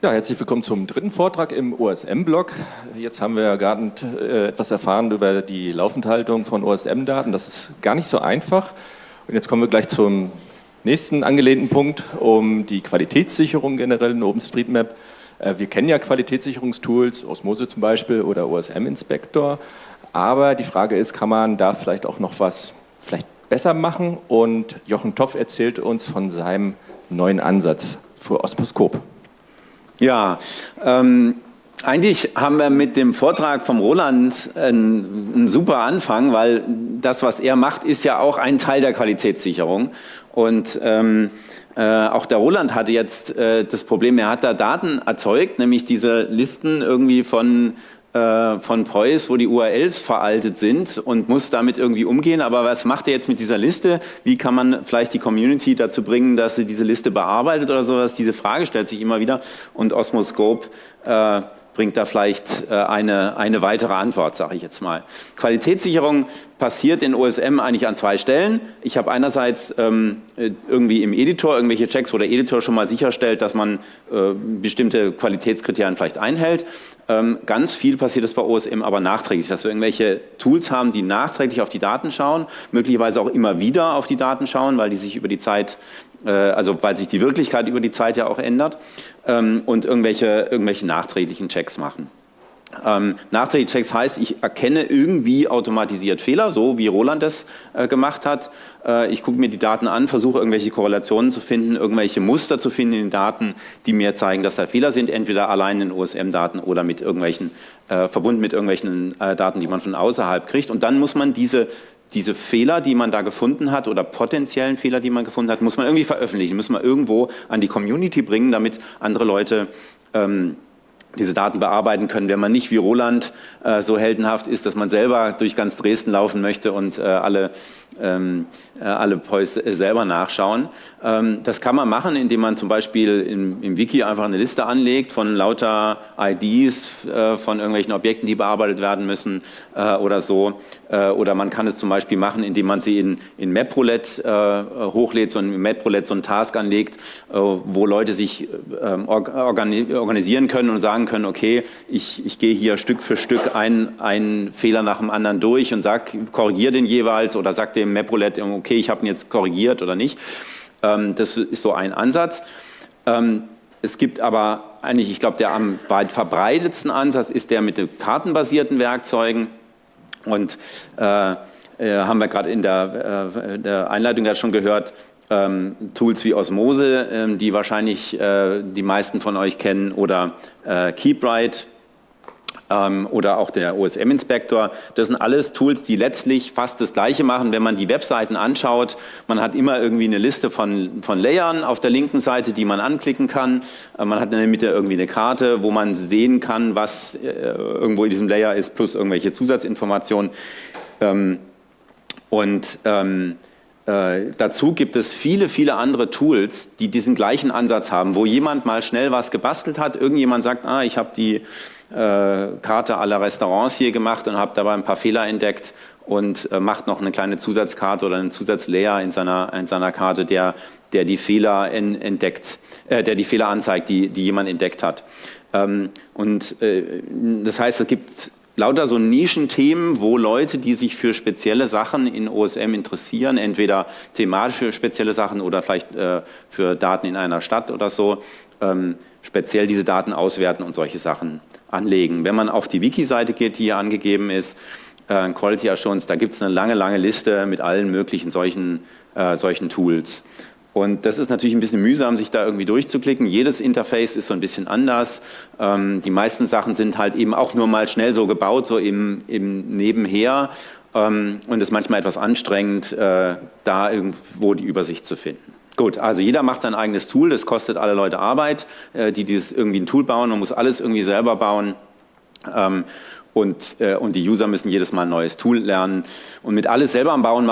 Ja, herzlich willkommen zum dritten Vortrag im OSM-Blog. Jetzt haben wir ja gerade äh, etwas erfahren über die Laufenthaltung von OSM-Daten. Das ist gar nicht so einfach. Und jetzt kommen wir gleich zum nächsten angelehnten Punkt, um die Qualitätssicherung generell in OpenStreetMap. Äh, wir kennen ja Qualitätssicherungstools, Osmose zum Beispiel oder OSM-Inspector. Aber die Frage ist, kann man da vielleicht auch noch was vielleicht besser machen? Und Jochen Toff erzählt uns von seinem neuen Ansatz für Osmoskop. Ja, ähm, eigentlich haben wir mit dem Vortrag vom Roland einen, einen, super Anfang, weil das, was er macht, ist ja auch ein Teil der Qualitätssicherung. Und ähm, äh, auch der Roland hatte jetzt äh, das Problem, er hat da Daten erzeugt, nämlich diese Listen irgendwie von äh, von Preuß, wo die URLs veraltet sind und muss damit irgendwie umgehen. Aber was macht er jetzt mit dieser Liste? Wie kann man vielleicht die Community dazu bringen, dass sie diese Liste bearbeitet oder sowas? Diese Frage stellt sich immer wieder und Osmoscope äh, bringt da vielleicht äh, eine, eine weitere Antwort, sage ich jetzt mal. Qualitätssicherung passiert in OSM eigentlich an zwei Stellen. Ich habe einerseits ähm, äh, irgendwie im Editor irgendwelche Checks, wo der Editor schon mal sicherstellt, dass man äh, bestimmte Qualitätskriterien vielleicht einhält. Ähm, ganz viel passiert es bei OSM aber nachträglich, dass wir irgendwelche Tools haben, die nachträglich auf die Daten schauen, möglicherweise auch immer wieder auf die Daten schauen, weil die sich über die Zeit also weil sich die Wirklichkeit über die Zeit ja auch ändert ähm, und irgendwelche, irgendwelche nachträglichen Checks machen. Ähm, nachträgliche Checks heißt, ich erkenne irgendwie automatisiert Fehler, so wie Roland das äh, gemacht hat. Äh, ich gucke mir die Daten an, versuche irgendwelche Korrelationen zu finden, irgendwelche Muster zu finden in den Daten, die mir zeigen, dass da Fehler sind, entweder allein in OSM-Daten oder mit irgendwelchen, äh, verbunden mit irgendwelchen äh, Daten, die man von außerhalb kriegt. Und dann muss man diese diese Fehler, die man da gefunden hat oder potenziellen Fehler, die man gefunden hat, muss man irgendwie veröffentlichen, muss man irgendwo an die Community bringen, damit andere Leute ähm, diese Daten bearbeiten können, wenn man nicht wie Roland äh, so heldenhaft ist, dass man selber durch ganz Dresden laufen möchte und äh, alle ähm, äh, alle Poys selber nachschauen. Ähm, das kann man machen, indem man zum Beispiel im, im Wiki einfach eine Liste anlegt von lauter IDs äh, von irgendwelchen Objekten, die bearbeitet werden müssen äh, oder so. Äh, oder man kann es zum Beispiel machen, indem man sie in, in MapRoulette äh, hochlädt, so ein MapRoulette so ein Task anlegt, äh, wo Leute sich ähm, organisieren können und sagen können, okay, ich, ich gehe hier Stück für Stück einen Fehler nach dem anderen durch und sag, korrigiere den jeweils oder sag dem MapRoulette, okay, ich habe ihn jetzt korrigiert oder nicht. Ähm, das ist so ein Ansatz. Ähm, es gibt aber eigentlich, ich glaube, der am weit verbreitetsten Ansatz ist der mit den kartenbasierten Werkzeugen. Und äh, äh, haben wir gerade in der, äh, der, Einleitung ja schon gehört, ähm, Tools wie Osmose, ähm, die wahrscheinlich äh, die meisten von euch kennen, oder äh, KeepWrite, ähm, oder auch der OSM-Inspektor. Das sind alles Tools, die letztlich fast das Gleiche machen. Wenn man die Webseiten anschaut, man hat immer irgendwie eine Liste von, von Layern auf der linken Seite, die man anklicken kann. Äh, man hat in der Mitte irgendwie eine Karte, wo man sehen kann, was äh, irgendwo in diesem Layer ist, plus irgendwelche Zusatzinformationen. Ähm, und ähm, äh, dazu gibt es viele, viele andere Tools, die diesen gleichen Ansatz haben, wo jemand mal schnell was gebastelt hat, irgendjemand sagt, ah, ich habe die Karte aller Restaurants hier gemacht und habe dabei ein paar Fehler entdeckt und äh, macht noch eine kleine Zusatzkarte oder einen Zusatzlayer in seiner, in seiner Karte, der, der die Fehler entdeckt, äh, der die Fehler anzeigt, die, die jemand entdeckt hat. Ähm, und äh, das heißt, es gibt lauter so Nischenthemen, wo Leute, die sich für spezielle Sachen in OSM interessieren, entweder thematische spezielle Sachen oder vielleicht äh, für Daten in einer Stadt oder so, ähm, speziell diese Daten auswerten und solche Sachen anlegen. Wenn man auf die Wiki-Seite geht, die hier angegeben ist, äh, Quality Assurance, da gibt es eine lange, lange Liste mit allen möglichen solchen, äh, solchen Tools. Und das ist natürlich ein bisschen mühsam, sich da irgendwie durchzuklicken. Jedes Interface ist so ein bisschen anders. Ähm, die meisten Sachen sind halt eben auch nur mal schnell so gebaut, so im, im Nebenher. Ähm, und es ist manchmal etwas anstrengend, äh, da irgendwo die Übersicht zu finden. Gut, also jeder macht sein eigenes Tool, das kostet alle Leute Arbeit, äh, die dieses irgendwie ein Tool bauen, man muss alles irgendwie selber bauen. Ähm, und, äh, und die User müssen jedes Mal ein neues Tool lernen. Und mit alles selber bauen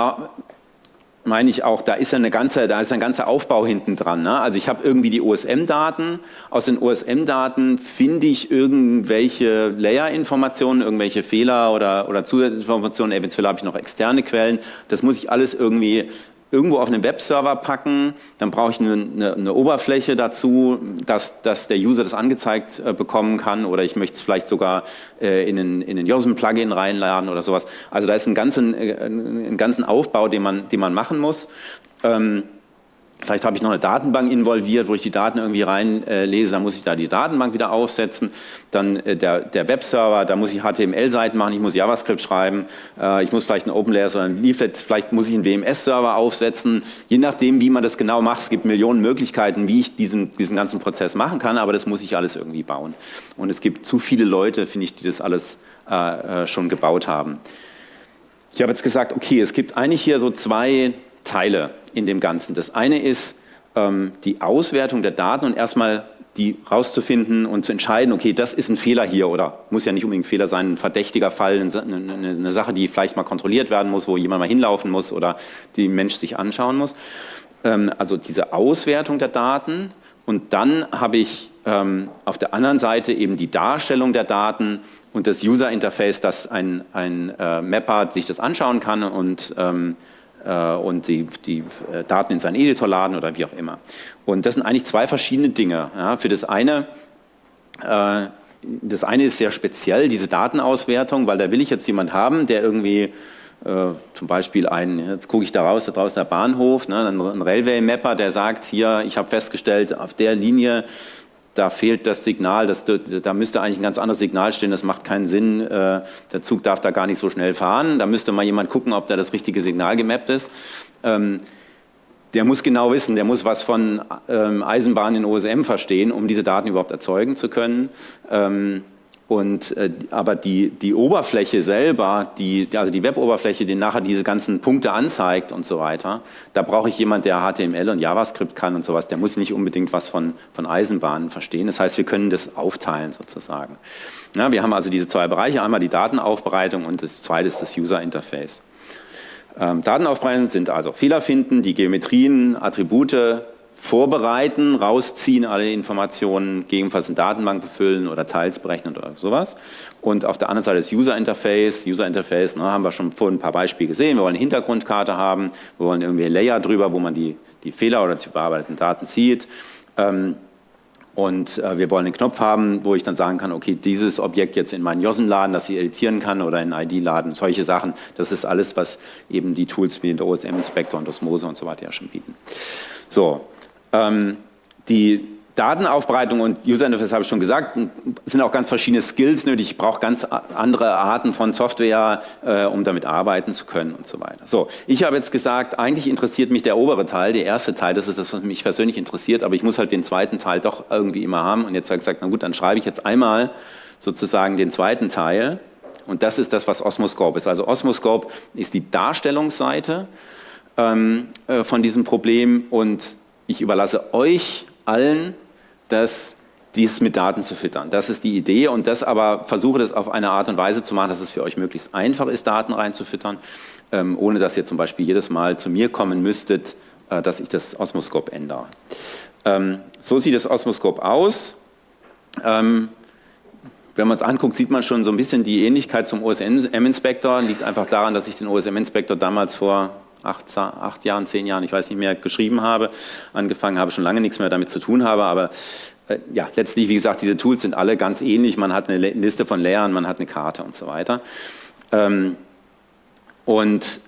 meine ich auch, da ist ja eine ganze, da ist ein ganzer Aufbau hinten dran. Ne? Also ich habe irgendwie die OSM-Daten, aus den OSM-Daten finde ich irgendwelche Layer-Informationen, irgendwelche Fehler oder, oder Zusatzinformationen, eventuell habe ich noch externe Quellen. Das muss ich alles irgendwie irgendwo auf einen Webserver packen, dann brauche ich eine, eine, eine, Oberfläche dazu, dass, dass der User das angezeigt äh, bekommen kann oder ich möchte es vielleicht sogar äh, in einen, in einen JOSM-Plugin reinladen oder sowas. Also da ist ein ganzen, äh, ein ganzen Aufbau, den man, den man machen muss. Ähm, Vielleicht habe ich noch eine Datenbank involviert, wo ich die Daten irgendwie reinlese, dann muss ich da die Datenbank wieder aufsetzen. Dann äh, der, der Webserver, da muss ich HTML-Seiten machen, ich muss JavaScript schreiben, äh, ich muss vielleicht ein OpenLayer oder ein Leaflet, vielleicht muss ich einen WMS-Server aufsetzen. Je nachdem, wie man das genau macht, es gibt Millionen Möglichkeiten, wie ich diesen, diesen ganzen Prozess machen kann, aber das muss ich alles irgendwie bauen. Und es gibt zu viele Leute, finde ich, die das alles äh, äh schon gebaut haben. Ich habe jetzt gesagt, okay, es gibt eigentlich hier so zwei Teile in dem Ganzen. Das eine ist ähm, die Auswertung der Daten und erstmal die rauszufinden und zu entscheiden, okay, das ist ein Fehler hier oder muss ja nicht unbedingt ein Fehler sein, ein verdächtiger Fall, eine, Sache, die vielleicht mal kontrolliert werden muss, wo jemand mal hinlaufen muss oder die Mensch sich anschauen muss. Ähm, also diese Auswertung der Daten und dann habe ich ähm, auf der anderen Seite eben die Darstellung der Daten und das User Interface, dass ein, ein äh, Mapper sich das anschauen kann und ähm, äh, und die, die äh, Daten in seinen Editor laden oder wie auch immer. Und das sind eigentlich zwei verschiedene Dinge. Ja, für das eine, äh, das eine ist sehr speziell, diese Datenauswertung, weil da will ich jetzt jemand haben, der irgendwie äh, zum Beispiel ein, jetzt gucke ich da raus, da draußen der Bahnhof, ne, ein Railway-Mapper, der sagt, hier, ich habe festgestellt, auf der Linie da fehlt das Signal, das, da müsste eigentlich ein ganz anderes Signal stehen, das macht keinen Sinn, äh, der Zug darf da gar nicht so schnell fahren, da müsste mal jemand gucken, ob da das richtige Signal gemappt ist. Ähm, der muss genau wissen, der muss was von ähm, Eisenbahn in OSM verstehen, um diese Daten überhaupt erzeugen zu können. Ähm, und, äh, aber die, die Oberfläche selber, die, also die Web-Oberfläche, die nachher diese ganzen Punkte anzeigt und so weiter, da brauche ich jemand, der HTML und JavaScript kann und sowas. Der muss nicht unbedingt was von, von Eisenbahnen verstehen. Das heißt, wir können das aufteilen sozusagen. Ja, wir haben also diese zwei Bereiche, einmal die Datenaufbereitung und das zweite ist das User Interface. Ähm, Datenaufbereitung sind also Fehler finden, die Geometrien, Attribute vorbereiten, rausziehen alle Informationen, gegebenenfalls eine Datenbank befüllen oder teils berechnen oder sowas. Und auf der anderen Seite das User Interface. User Interface ne, haben wir schon vorhin ein paar Beispiele gesehen. Wir wollen eine Hintergrundkarte haben, wir wollen irgendwie Layer drüber, wo man die, die Fehler oder die bearbeiteten Daten sieht. Ähm, und äh, wir wollen einen Knopf haben, wo ich dann sagen kann, okay, dieses Objekt jetzt in meinen JOSM laden, dass ich editieren kann oder in ID laden, solche Sachen. Das ist alles, was eben die Tools wie der OSM-Inspektor und Osmose und so weiter ja schon bieten. So, ähm, die Datenaufbereitung und User Interface habe ich schon gesagt, sind auch ganz verschiedene Skills nötig. Ich brauche ganz andere Arten von Software, äh, um damit arbeiten zu können und so weiter. So, ich habe jetzt gesagt, eigentlich interessiert mich der obere Teil, der erste Teil, das ist das, was mich persönlich interessiert, aber ich muss halt den zweiten Teil doch irgendwie immer haben. Und jetzt habe ich gesagt, na gut, dann schreibe ich jetzt einmal sozusagen den zweiten Teil. Und das ist das, was Osmoscope ist. Also Osmoscope ist die Darstellungsseite ähm, äh, von diesem Problem und ich überlasse euch allen, das, dies mit Daten zu füttern. Das ist die Idee und das aber versuche das auf eine Art und Weise zu machen, dass es für euch möglichst einfach ist, Daten reinzufüttern, ähm, ohne dass ihr zum Beispiel jedes Mal zu mir kommen müsstet, äh, dass ich das Osmoskop ändere. Ähm, so sieht das Osmoskop aus. Ähm, wenn man es anguckt, sieht man schon so ein bisschen die Ähnlichkeit zum OSM-Inspektor. Liegt einfach daran, dass ich den OSM-Inspektor damals vor acht, acht Jahren, zehn Jahren, ich weiß nicht mehr, geschrieben habe, angefangen habe, schon lange nichts mehr damit zu tun habe, aber äh, ja, letztlich, wie gesagt, diese Tools sind alle ganz ähnlich. Man hat eine Liste von Layern, man hat eine Karte und so weiter. Ähm, und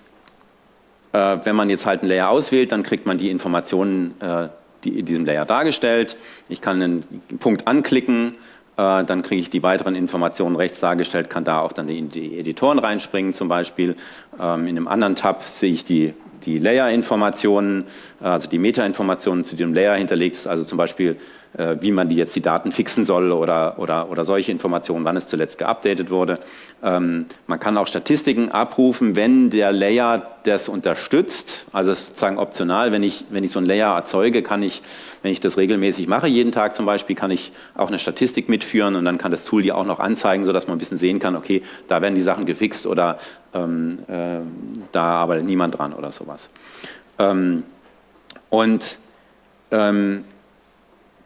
äh, wenn man jetzt halt einen Layer auswählt, dann kriegt man die Informationen, äh, die in diesem Layer dargestellt. Ich kann einen Punkt anklicken, dann kriege ich die weiteren Informationen rechts dargestellt, kann da auch dann die, die Editoren reinspringen zum Beispiel. Ähm, in einem anderen Tab sehe ich die, die Layer-Informationen, äh, also die Meta-Informationen zu dem Layer hinterlegt also zum Beispiel äh, wie man die jetzt die Daten fixen soll oder, oder, oder solche Informationen, wann es zuletzt geupdatet wurde. Ähm, man kann auch Statistiken abrufen, wenn der Layer das unterstützt, also sozusagen optional, wenn ich, wenn ich so ein Layer erzeuge, kann ich, wenn ich das regelmäßig mache, jeden Tag zum Beispiel, kann ich auch eine Statistik mitführen und dann kann das Tool die auch noch anzeigen, sodass man ein bisschen sehen kann, okay, da werden die Sachen gefixt oder ähm, äh, da arbeitet niemand dran oder sowas. Ähm, und ähm,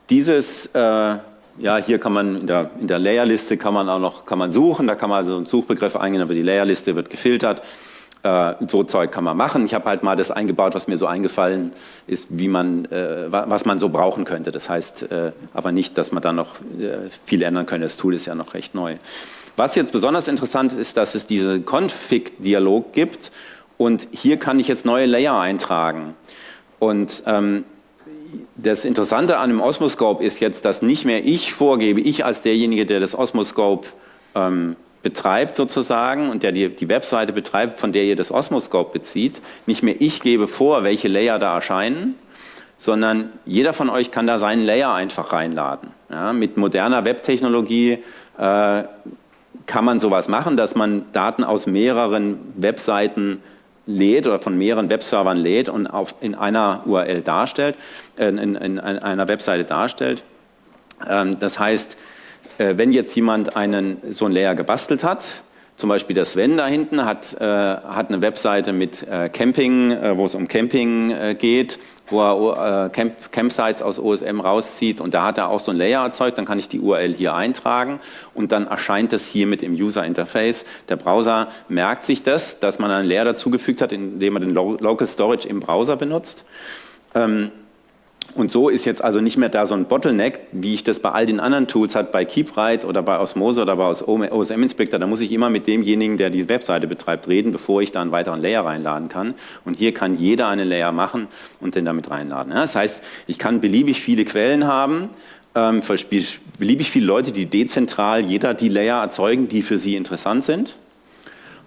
dieses, äh, ja, hier kann man in der, in der Layerliste kann man auch noch kann man suchen, da kann man also einen Suchbegriff eingeben, aber die Layerliste wird gefiltert. Äh, so Zeug kann man machen. Ich habe halt mal das eingebaut, was mir so eingefallen ist, wie man, äh, was man so brauchen könnte. Das heißt äh, aber nicht, dass man da noch äh, viel ändern könnte. Das Tool ist ja noch recht neu. Was jetzt besonders interessant ist, dass es diesen Config-Dialog gibt und hier kann ich jetzt neue Layer eintragen. Und ähm, das Interessante an dem Osmoscope ist jetzt, dass nicht mehr ich vorgebe, ich als derjenige, der das Osmoscope ähm, betreibt sozusagen und der die, die Webseite betreibt, von der ihr das Osmoscope bezieht, nicht mehr ich gebe vor, welche Layer da erscheinen, sondern jeder von euch kann da seinen Layer einfach reinladen. Ja, mit moderner Webtechnologie äh, kann man sowas machen, dass man Daten aus mehreren Webseiten lädt oder von mehreren Webservern lädt und auf, in einer URL darstellt, äh, in, in, in, einer Webseite darstellt. Ähm, das heißt, äh, wenn jetzt jemand einen, so ein Layer gebastelt hat, zum Beispiel der Sven da hinten hat, äh, hat eine Webseite mit äh, Camping, äh, wo es um Camping äh, geht, wo er äh, Camp, Campsites aus OSM rauszieht und da hat er auch so ein Layer erzeugt, dann kann ich die URL hier eintragen und dann erscheint das hier mit im User Interface. Der Browser merkt sich das, dass man einen Layer dazugefügt hat, indem man den Local Storage im Browser benutzt. Ähm, und so ist jetzt also nicht mehr da so ein Bottleneck, wie ich das bei all den anderen Tools hat, bei KeepWrite oder bei Osmose oder bei OSM Inspector. Da muss ich immer mit demjenigen, der die Webseite betreibt, reden, bevor ich da einen weiteren Layer reinladen kann. Und hier kann jeder einen Layer machen und den damit reinladen. Das heißt, ich kann beliebig viele Quellen haben, ähm, beliebig viele Leute, die dezentral jeder die Layer erzeugen, die für sie interessant sind.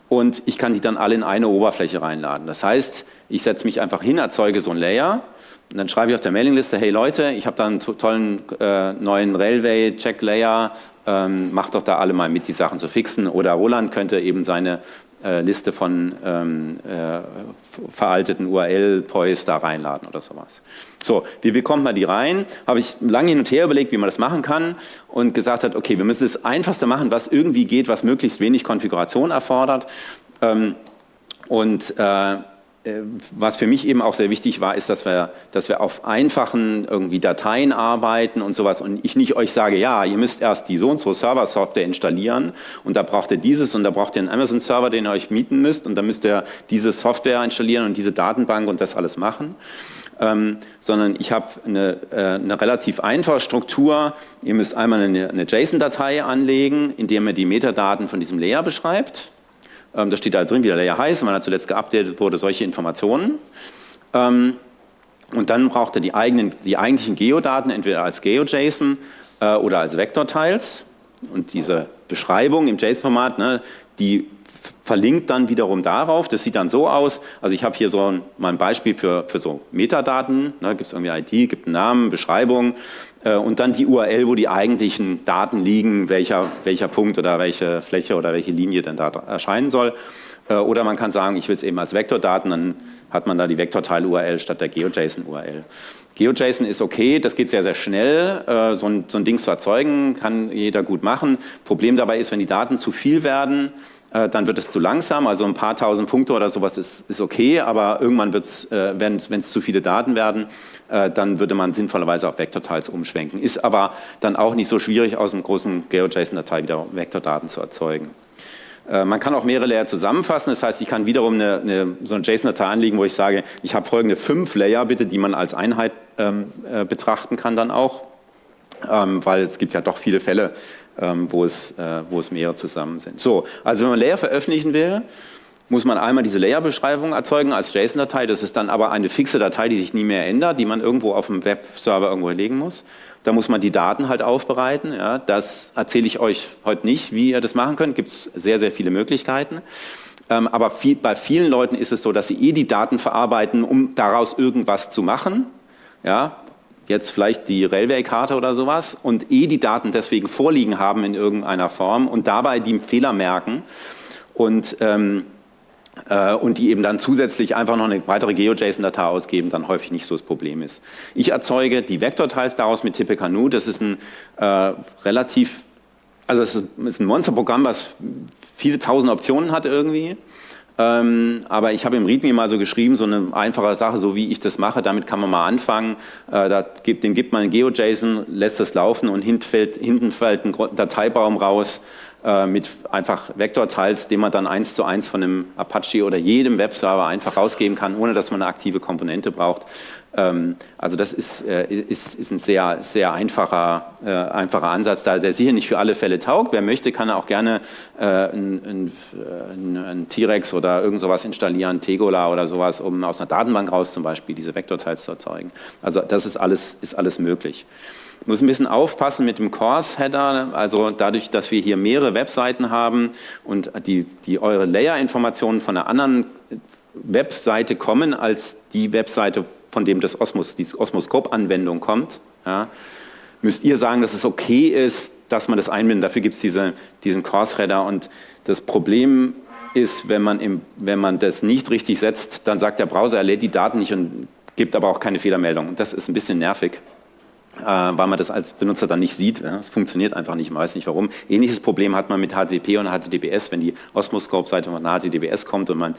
Und ich kann die dann alle in eine Oberfläche reinladen. Das heißt, ich setze mich einfach hin, erzeuge so ein Layer und dann schreibe ich auf der Mailingliste, hey Leute, ich habe da einen tollen äh, neuen Railway Check Layer, ähm, macht doch da alle mal mit, die Sachen zu fixen. Oder Roland könnte eben seine äh, Liste von ähm, äh, veralteten URL-Poys da reinladen oder sowas. So, wie bekommt man die rein? Habe ich lange hin und her überlegt, wie man das machen kann und gesagt hat, okay, wir müssen das Einfachste machen, was irgendwie geht, was möglichst wenig Konfiguration erfordert. Ähm, und äh, was für mich eben auch sehr wichtig war, ist, dass wir, dass wir auf einfachen irgendwie Dateien arbeiten und sowas und ich nicht euch sage, ja, ihr müsst erst die so und so Server-Software installieren und da braucht ihr dieses und da braucht ihr einen Amazon-Server, den ihr euch mieten müsst und dann müsst ihr diese Software installieren und diese Datenbank und das alles machen. Ähm, sondern ich habe eine, äh, eine relativ einfache Struktur. Ihr müsst einmal eine, eine JSON-Datei anlegen, in der ihr die Metadaten von diesem Layer beschreibt. Ähm, da steht da drin, wie der Layer heißt, wann er zuletzt geupdatet wurde, solche Informationen. Ähm, und dann braucht er die, eigenen, die eigentlichen Geodaten entweder als GeoJSON äh, oder als Vektortiles. Und diese Beschreibung im JSON-Format, ne, die verlinkt dann wiederum darauf. Das sieht dann so aus. Also ich habe hier so ein, mal ein Beispiel für, für so Metadaten. Ne, gibt es irgendwie ID, gibt einen Namen, Beschreibung und dann die URL, wo die eigentlichen Daten liegen, welcher, welcher Punkt oder welche Fläche oder welche Linie denn da erscheinen soll. Äh, oder man kann sagen, ich will es eben als Vektordaten, dann hat man da die Vektorteil-URL statt der GeoJSON-URL. GeoJSON ist okay, das geht sehr, sehr schnell. Äh, so ein, so ein Ding zu erzeugen, kann jeder gut machen. Problem dabei ist, wenn die Daten zu viel werden, äh, dann wird es zu langsam, also ein paar tausend Punkte oder sowas ist, ist okay, aber irgendwann wird es, äh, wenn es zu viele Daten werden, äh, dann würde man sinnvollerweise auf Vektorteils umschwenken. Ist aber dann auch nicht so schwierig, aus einem großen GeoJSON-Datei wieder Vektordaten zu erzeugen. Man kann auch mehrere Layer zusammenfassen, das heißt, ich kann wiederum eine, eine, so eine JSON-Datei anlegen, wo ich sage, ich habe folgende fünf Layer bitte, die man als Einheit ähm, äh, betrachten kann dann auch, ähm, weil es gibt ja doch viele Fälle, wo, es, äh, wo es mehrere zusammen sind. So, also wenn man Layer veröffentlichen will, muss man einmal diese Layer-Beschreibung erzeugen als JSON-Datei. Das ist dann aber eine fixe Datei, die sich nie mehr ändert, die man irgendwo auf dem Webserver irgendwo legen muss. Da muss man die Daten halt aufbereiten. Ja. Das erzähle ich euch heute nicht, wie ihr das machen könnt. Gibt es sehr, sehr viele Möglichkeiten. Ähm, aber viel, bei vielen Leuten ist es so, dass sie eh die Daten verarbeiten, um daraus irgendwas zu machen. Ja, jetzt vielleicht die Railway-Karte oder sowas und eh die Daten deswegen vorliegen haben in irgendeiner Form und dabei die Fehler merken und, ähm, äh, und die eben dann zusätzlich einfach noch eine weitere GeoJSON-Datei ausgeben, dann häufig nicht so das Problem ist. Ich erzeuge die Vektorteils daraus mit Tippecanoe, das ist ein äh, relativ, also es ist ein Monsterprogramm, was viele tausend Optionen hat irgendwie ähm, aber ich habe im README mal so geschrieben, so eine einfache Sache, so wie ich das mache, damit kann man mal anfangen. Äh, da gibt, dem gibt man GeoJSON, lässt das laufen und hinten fällt, hinten fällt ein Dateibaum raus, äh, mit einfach Vektorteils, den man dann eins zu eins von einem Apache oder jedem Webserver einfach rausgeben kann, ohne dass man eine aktive Komponente braucht. Ähm, also das ist, äh, ist, ist ein sehr, sehr einfacher, äh, einfacher Ansatz, da der sicher nicht für alle Fälle taugt. Wer möchte, kann auch gerne äh, ein, ein, ein T-Rex oder irgend sowas installieren, Tegola oder sowas, um aus einer Datenbank raus zum Beispiel diese Vektorteils zu erzeugen. Also das ist alles, ist alles möglich. Ich muss ein bisschen aufpassen mit dem Course-Header, also dadurch, dass wir hier mehrere Webseiten haben und die, die eure Layer-Informationen von einer anderen Webseite kommen als die Webseite, von dem das Osmos, die Osmoskop-Anwendung kommt, ja, müsst ihr sagen, dass es okay ist, dass man das einbindet. Dafür gibt es diese, diesen Course-Header und das Problem ist, wenn man, im, wenn man das nicht richtig setzt, dann sagt der Browser, er lädt die Daten nicht und gibt aber auch keine Fehlermeldung. Das ist ein bisschen nervig. Äh, weil man das als Benutzer dann nicht sieht. Es funktioniert einfach nicht, man weiß nicht warum. Ähnliches Problem hat man mit HTTP und HTTPS, wenn die Osmoscope-Seite von HTTPS kommt und man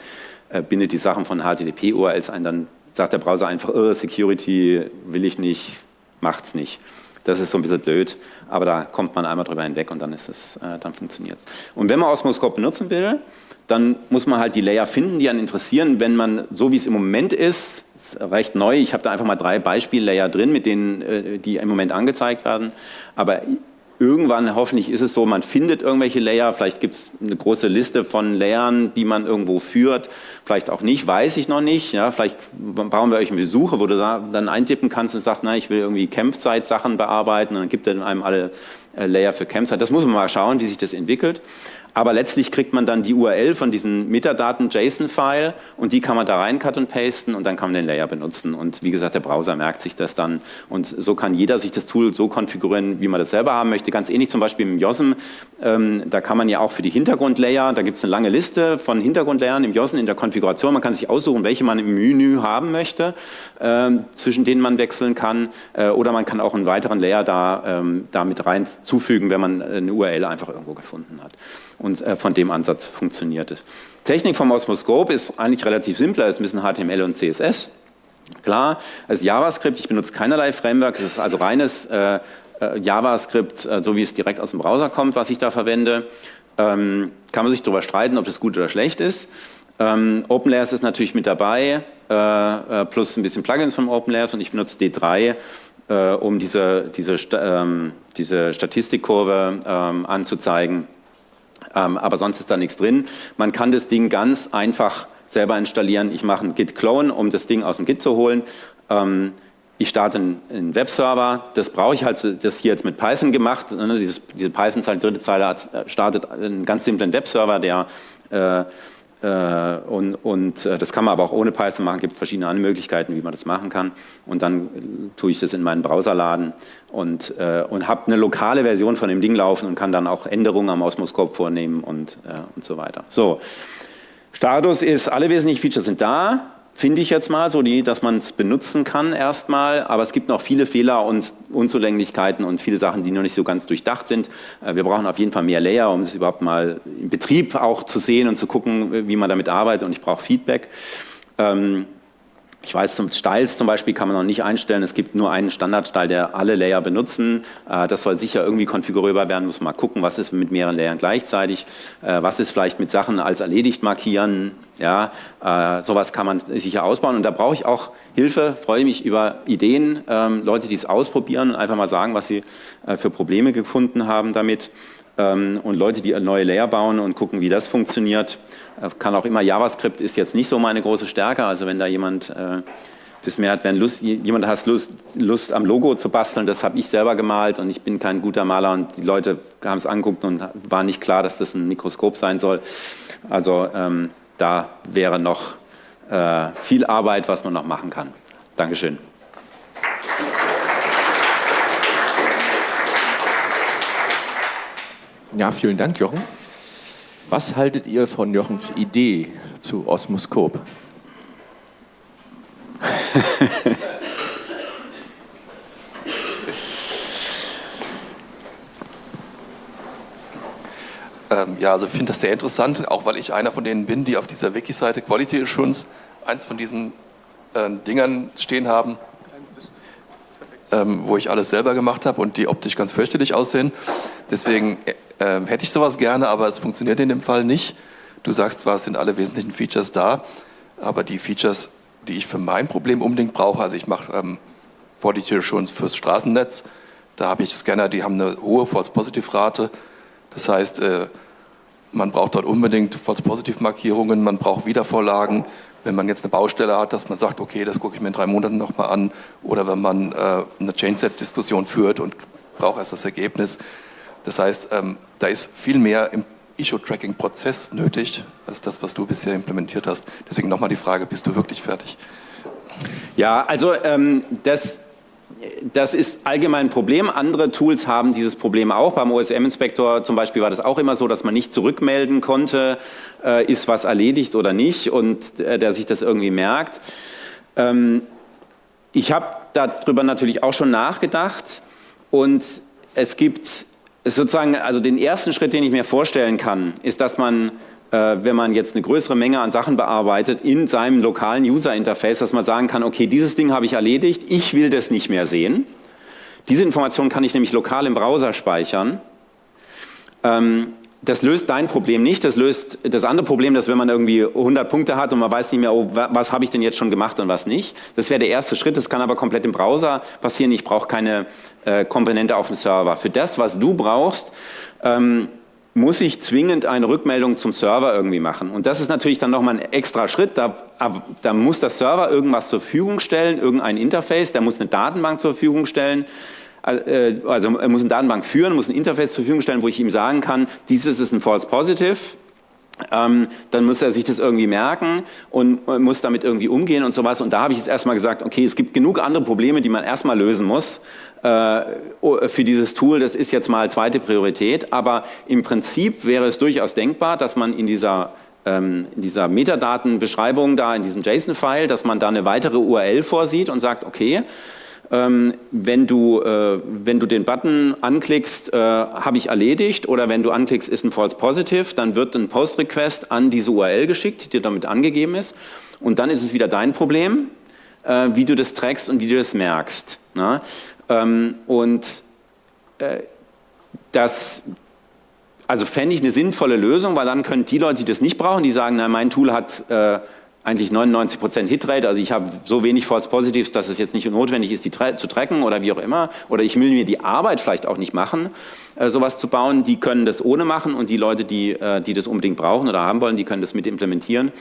äh, bindet die Sachen von HTTP-URLs ein, dann sagt der Browser einfach, oh, Security will ich nicht, macht's nicht. Das ist so ein bisschen blöd, aber da kommt man einmal drüber hinweg und dann ist es, äh, dann funktioniert es. Und wenn man Osmoscope benutzen will, dann muss man halt die Layer finden, die einen interessieren. Wenn man, so wie es im Moment ist, ist recht neu, ich habe da einfach mal drei Beispiel-Layer drin, mit denen, äh, die im Moment angezeigt werden, aber irgendwann hoffentlich ist es so, man findet irgendwelche Layer, vielleicht gibt es eine große Liste von Layern, die man irgendwo führt, vielleicht auch nicht, weiß ich noch nicht, ja, vielleicht bauen wir euch eine Suche, wo du dann eintippen kannst und sagst, na, ich will irgendwie Campsite-Sachen bearbeiten. Und dann gibt er einem alle äh, Layer für Campsite. Das muss man mal schauen, wie sich das entwickelt aber letztlich kriegt man dann die URL von diesen Metadaten-JSON-File und die kann man da rein cut und pasten und dann kann man den Layer benutzen. Und wie gesagt, der Browser merkt sich das dann und so kann jeder sich das Tool so konfigurieren, wie man das selber haben möchte. Ganz ähnlich zum Beispiel im JOSM, ähm, da kann man ja auch für die Hintergrundlayer, da gibt es eine lange Liste von Hintergrundlayern im JOSM in der Konfiguration. Man kann sich aussuchen, welche man im Menü haben möchte, äh, zwischen denen man wechseln kann äh, oder man kann auch einen weiteren Layer da, ähm, da mit rein zufügen, wenn man eine URL einfach irgendwo gefunden hat und äh, von dem Ansatz funktioniert es. Technik vom Osmoscope ist eigentlich relativ simpler, es müssen HTML und CSS. Klar, als JavaScript, ich benutze keinerlei Framework, es ist also reines äh, äh, JavaScript, äh, so wie es direkt aus dem Browser kommt, was ich da verwende. Ähm, kann man sich darüber streiten, ob das gut oder schlecht ist. Ähm, OpenLayers ist natürlich mit dabei, äh, äh, plus ein bisschen Plugins von OpenLayers und ich benutze D3, äh, um diese, diese, ähm, diese Statistikkurve ähm, anzuzeigen ähm, aber sonst ist da nichts drin. Man kann das Ding ganz einfach selber installieren. Ich mache einen Git-Clone, um das Ding aus dem Git zu holen. Ähm, ich starte einen, Webserver, das brauche ich halt, das hier jetzt mit Python gemacht. Ne, dieses, diese Python-Zeile, dritte Zeile startet einen ganz simplen Webserver, der äh, und, und äh, das kann man aber auch ohne Python machen, es gibt verschiedene andere Möglichkeiten, wie man das machen kann. Und dann tue ich das in meinen Browser laden und, äh, und habe eine lokale Version von dem Ding laufen und kann dann auch Änderungen am Osmoscope vornehmen und, und so weiter. So, Status ist, alle wesentlichen Features sind da finde ich jetzt mal, so die, dass man es benutzen kann erstmal, aber es gibt noch viele Fehler und Unzulänglichkeiten und viele Sachen, die noch nicht so ganz durchdacht sind. Äh, wir brauchen auf jeden Fall mehr Layer, um es überhaupt mal im Betrieb auch zu sehen und zu gucken, wie man damit arbeitet und ich brauche Feedback. Ähm, ich weiß, zum Styles zum Beispiel kann man noch nicht einstellen. Es gibt nur einen Standardstyle, der alle Layer benutzen. Äh, das soll sicher irgendwie konfigurierbar werden. Muss man mal gucken, was ist mit mehreren Layern gleichzeitig. Äh, was ist vielleicht mit Sachen als erledigt markieren. Ja, äh, sowas kann man sicher ausbauen. Und da brauche ich auch Hilfe. Freue mich über Ideen. Ähm, Leute, die es ausprobieren und einfach mal sagen, was sie für Probleme gefunden haben damit. Ähm, und Leute, die neue Layer bauen und gucken, wie das funktioniert. Äh, kann auch immer JavaScript ist jetzt nicht so meine große Stärke. Also wenn da jemand äh, bis mehr hat, wenn Lust, jemand hat Lust, Lust am Logo zu basteln, das habe ich selber gemalt und ich bin kein guter Maler und die Leute haben es angeguckt und war nicht klar, dass das ein Mikroskop sein soll. Also ähm, da wäre noch äh, viel Arbeit, was man noch machen kann. Dankeschön. Ja, vielen Dank, Jochen. Was haltet ihr von Jochens Idee zu Osmoskop? ähm, ja, also ich finde das sehr interessant, auch weil ich einer von denen bin, die auf dieser Wiki-Seite Quality Assurance eins von diesen äh, Dingern stehen haben, ähm, wo ich alles selber gemacht habe und die optisch ganz fürchterlich aussehen. Deswegen Ähm, hätte ich sowas gerne, aber es funktioniert in dem Fall nicht. Du sagst zwar, es sind alle wesentlichen Features da, aber die Features, die ich für mein Problem unbedingt brauche, also ich mache ähm, Quality Assurance fürs Straßennetz, da habe ich Scanner, die haben eine hohe False-Positive-Rate. Das heißt, äh, man braucht dort unbedingt False-Positive-Markierungen, man braucht Wiedervorlagen. Wenn man jetzt eine Baustelle hat, dass man sagt, okay, das gucke ich mir in drei Monaten nochmal an. Oder wenn man äh, eine Change-Set-Diskussion führt und braucht erst das Ergebnis. Das heißt, ähm, da ist viel mehr im Issue-Tracking-Prozess nötig, als das, was du bisher implementiert hast. Deswegen nochmal die Frage, bist du wirklich fertig? Ja, also ähm, das das ist allgemein ein Problem. Andere Tools haben dieses Problem auch. Beim OSM-Inspektor zum Beispiel war das auch immer so, dass man nicht zurückmelden konnte, äh, ist was erledigt oder nicht und äh, der sich das irgendwie merkt. Ähm, ich habe darüber natürlich auch schon nachgedacht und es gibt sozusagen, also den ersten Schritt, den ich mir vorstellen kann, ist, dass man wenn man jetzt eine größere Menge an Sachen bearbeitet, in seinem lokalen User-Interface, dass man sagen kann, okay, dieses Ding habe ich erledigt, ich will das nicht mehr sehen. Diese Information kann ich nämlich lokal im Browser speichern. Ähm, das löst dein Problem nicht, das löst das andere Problem, dass wenn man irgendwie 100 Punkte hat und man weiß nicht mehr, oh, was habe ich denn jetzt schon gemacht und was nicht. Das wäre der erste Schritt, das kann aber komplett im Browser passieren. Ich brauche keine äh, Komponente auf dem Server. Für das, was du brauchst, ähm, muss ich zwingend eine Rückmeldung zum Server irgendwie machen. Und das ist natürlich dann nochmal ein extra Schritt. Da, da, muss der Server irgendwas zur Verfügung stellen, irgendein Interface, der muss eine Datenbank zur Verfügung stellen. Äh, also er muss eine Datenbank führen, muss ein Interface zur Verfügung stellen, wo ich ihm sagen kann, dieses ist ein False Positive. Ähm, dann muss er sich das irgendwie merken und muss damit irgendwie umgehen und sowas. Und da habe ich jetzt erstmal gesagt, okay, es gibt genug andere Probleme, die man erstmal lösen muss. Äh, für dieses Tool, das ist jetzt mal zweite Priorität, aber im Prinzip wäre es durchaus denkbar, dass man in dieser ähm, in dieser Metadatenbeschreibung da, in diesem JSON-File, dass man da eine weitere URL vorsieht und sagt, okay, wenn, du, äh, wenn du den Button anklickst, äh, habe ich erledigt oder wenn du anklickst, ist ein False Positive, dann wird ein Post-Request an diese URL geschickt, die damit angegeben ist und dann ist es wieder dein Problem, wie du das trackst und wie du das merkst. Ne? Ähm, und äh, das also fände ich eine sinnvolle Lösung, weil dann können die Leute, die das nicht brauchen, die sagen, na, mein Tool hat äh, eigentlich 99% Hitrate, also ich habe so wenig False Positives, dass es jetzt nicht notwendig ist, die zu tracken oder wie auch immer, oder ich will mir die Arbeit vielleicht auch nicht machen, äh, sowas zu bauen, die können das ohne machen und die Leute, die, äh, die das unbedingt brauchen oder haben wollen, die können das mit implementieren.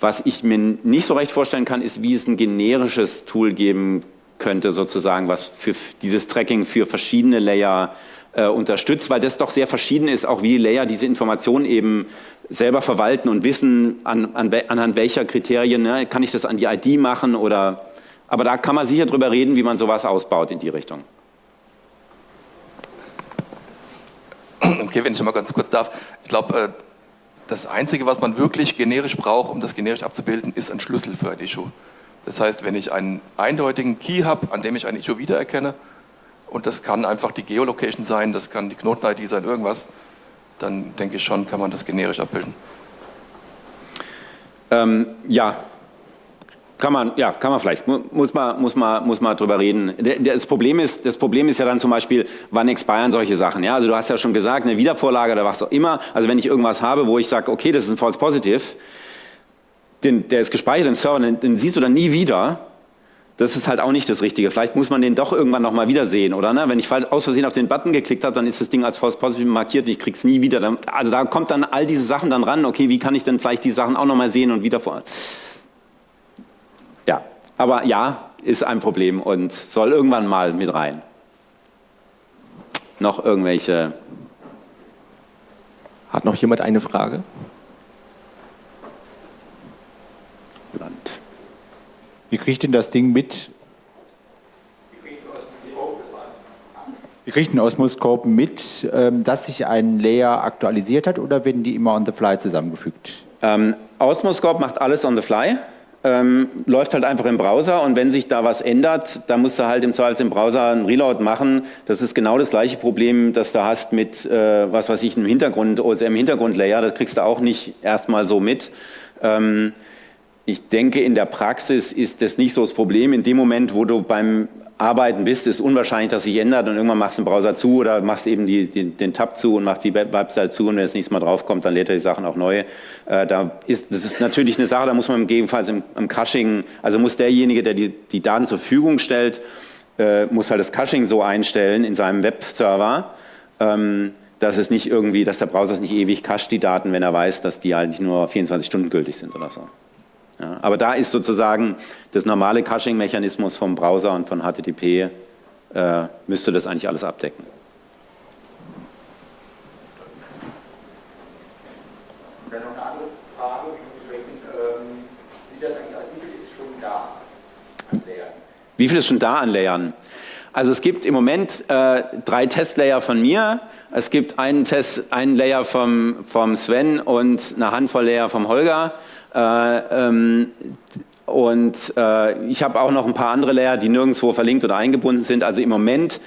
Was ich mir nicht so recht vorstellen kann, ist, wie es ein generisches Tool geben könnte, sozusagen, was für dieses Tracking für verschiedene Layer äh, unterstützt, weil das doch sehr verschieden ist, auch wie die Layer diese Informationen eben selber verwalten und wissen, an, an, anhand welcher Kriterien, ne, kann ich das an die ID machen oder, aber da kann man sicher drüber reden, wie man sowas ausbaut in die Richtung. Okay, wenn ich mal ganz kurz darf. Ich glaube, äh, das Einzige, was man wirklich generisch braucht, um das generisch abzubilden, ist ein Schlüssel für ein Issue. Das heißt, wenn ich einen eindeutigen Key habe, an dem ich ein Issue wiedererkenne, und das kann einfach die Geolocation sein, das kann die Knoten-ID sein, irgendwas, dann denke ich schon, kann man das generisch abbilden. Ähm, ja, kann man, ja, kann man vielleicht, muss man, muss man, muss man drüber reden. Das Problem, ist, das Problem ist ja dann zum Beispiel, wann expiren solche Sachen. Ja? Also du hast ja schon gesagt, eine Wiedervorlage oder was auch immer. Also wenn ich irgendwas habe, wo ich sage, okay, das ist ein False Positive, den, der ist gespeichert im Server, den, den, siehst du dann nie wieder. Das ist halt auch nicht das Richtige. Vielleicht muss man den doch irgendwann nochmal wiedersehen, oder? Ne? Wenn ich aus Versehen auf den Button geklickt habe, dann ist das Ding als False Positive markiert und ich krieg's nie wieder. Also da kommt dann all diese Sachen dann ran. Okay, wie kann ich denn vielleicht die Sachen auch nochmal sehen und wieder vor... Ja, aber ja, ist ein Problem und soll irgendwann mal mit rein. Noch irgendwelche... Hat noch jemand eine Frage? Land. Wie kriegt denn das Ding mit? Wie kriegt ein Osmoscope mit, ähm, dass sich ein Layer aktualisiert hat oder werden die immer on the fly zusammengefügt? Ähm, Osmoscope macht alles on the fly. Ähm, läuft halt einfach im Browser und wenn sich da was ändert, dann musst du halt im Zweifel im Browser einen Reload machen. Das ist genau das gleiche Problem, das du hast mit, äh, was weiß ich, einem Hintergrund, OSM-Hintergrundlayer. Das kriegst du auch nicht erstmal so mit. Ähm, ich denke, in der Praxis ist das nicht so das Problem. In dem Moment, wo du beim Arbeiten bist, ist unwahrscheinlich, dass sich ändert und irgendwann machst du den Browser zu oder machst eben die, die, den Tab zu und machst die Website zu und wenn das nächste Mal draufkommt, dann lädt er die Sachen auch neu. Äh, da ist, das ist natürlich eine Sache, da muss man gegebenenfalls im, im Caching, also muss derjenige, der die, die Daten zur Verfügung stellt, äh, muss halt das Caching so einstellen in seinem Webserver, ähm, dass es nicht irgendwie, dass der Browser nicht ewig cacht die Daten, wenn er weiß, dass die eigentlich nur 24 Stunden gültig sind oder so. Ja, aber da ist sozusagen das normale Caching-Mechanismus vom Browser und von HTTP, äh, müsste das eigentlich alles abdecken. Dann noch eine andere Frage, ähm, sieht das eigentlich aus, wie viel ist schon da an Layern? Wie viel ist schon da an Layern? Also es gibt im Moment äh, drei Testlayer von mir, es gibt einen, Test, einen Layer vom, vom Sven und eine Handvoll Layer vom Holger. Äh, ähm, und äh, ich habe auch noch ein paar andere Layer, die nirgendwo verlinkt oder eingebunden sind. Also im Moment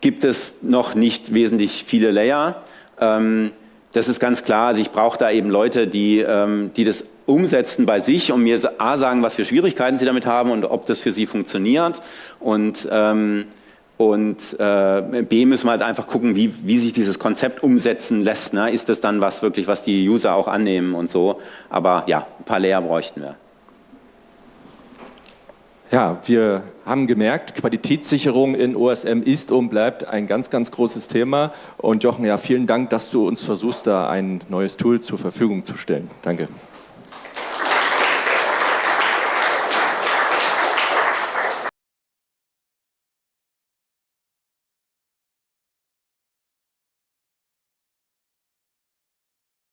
gibt es noch nicht wesentlich viele Layer. Ähm, das ist ganz klar. Also ich brauche da eben Leute, die, ähm, die das umsetzen bei sich und mir A sagen, was für Schwierigkeiten sie damit haben und ob das für sie funktioniert. Und ähm, und äh, B müssen wir halt einfach gucken, wie, wie sich dieses Konzept umsetzen lässt. Ne? Ist das dann was wirklich, was die User auch annehmen und so. Aber ja, ein paar Layer bräuchten wir. Ja, wir haben gemerkt, Qualitätssicherung in OSM ist und bleibt ein ganz, ganz großes Thema. Und Jochen, ja, vielen Dank, dass du uns versuchst, da ein neues Tool zur Verfügung zu stellen. Danke.